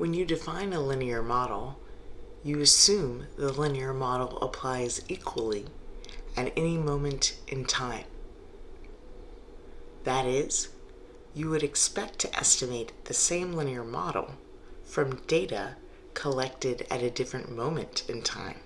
When you define a linear model, you assume the linear model applies equally at any moment in time. That is, you would expect to estimate the same linear model from data collected at a different moment in time.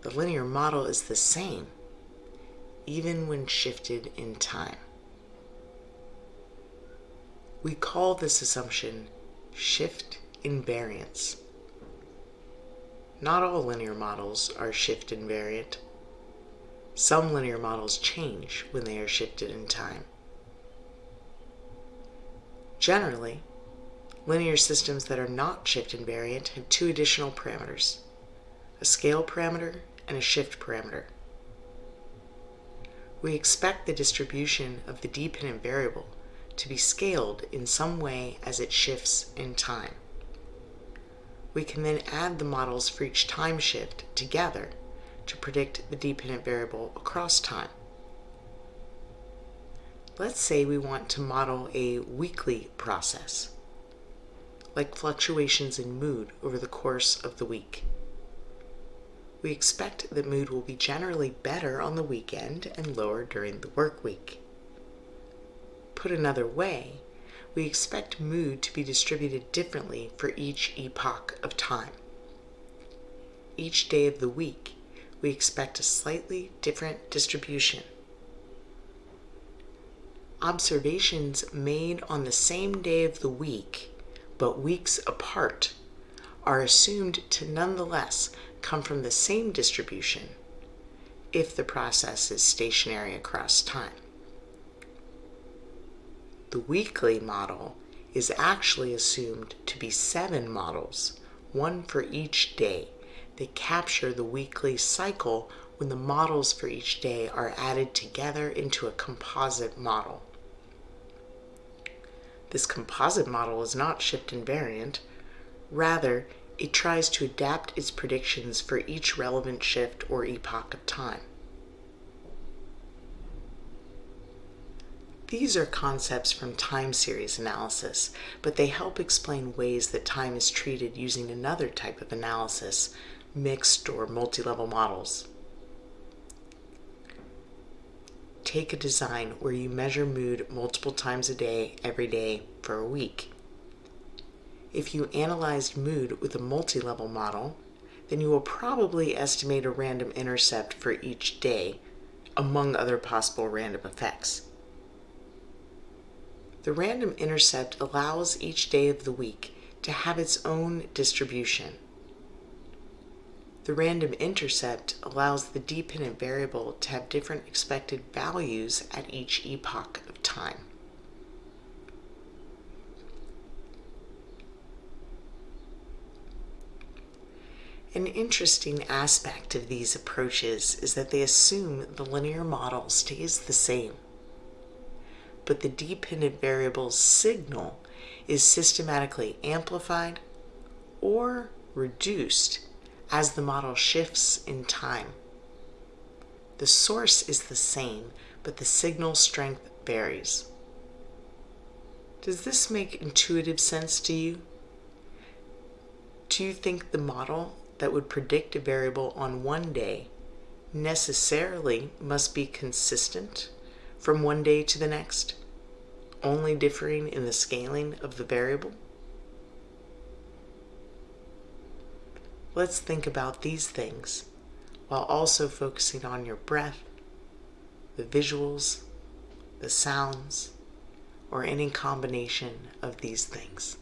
The linear model is the same even when shifted in time. We call this assumption shift invariance. Not all linear models are shift invariant. Some linear models change when they are shifted in time. Generally, linear systems that are not shift invariant have two additional parameters, a scale parameter and a shift parameter. We expect the distribution of the dependent variable to be scaled in some way as it shifts in time. We can then add the models for each time shift together to predict the dependent variable across time. Let's say we want to model a weekly process, like fluctuations in mood over the course of the week. We expect that mood will be generally better on the weekend and lower during the work week. Put another way, we expect mood to be distributed differently for each epoch of time. Each day of the week, we expect a slightly different distribution. Observations made on the same day of the week, but weeks apart, are assumed to nonetheless come from the same distribution if the process is stationary across time. The weekly model is actually assumed to be seven models, one for each day, They capture the weekly cycle when the models for each day are added together into a composite model. This composite model is not shift invariant. Rather, it tries to adapt its predictions for each relevant shift or epoch of time. These are concepts from time series analysis, but they help explain ways that time is treated using another type of analysis, mixed or multi-level models. Take a design where you measure mood multiple times a day, every day, for a week. If you analyzed mood with a multi-level model, then you will probably estimate a random intercept for each day, among other possible random effects. The random intercept allows each day of the week to have its own distribution. The random intercept allows the dependent variable to have different expected values at each epoch of time. An interesting aspect of these approaches is that they assume the linear model stays the same but the dependent variable's signal is systematically amplified or reduced as the model shifts in time. The source is the same, but the signal strength varies. Does this make intuitive sense to you? Do you think the model that would predict a variable on one day necessarily must be consistent from one day to the next, only differing in the scaling of the variable? Let's think about these things while also focusing on your breath, the visuals, the sounds, or any combination of these things.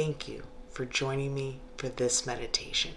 Thank you for joining me for this meditation.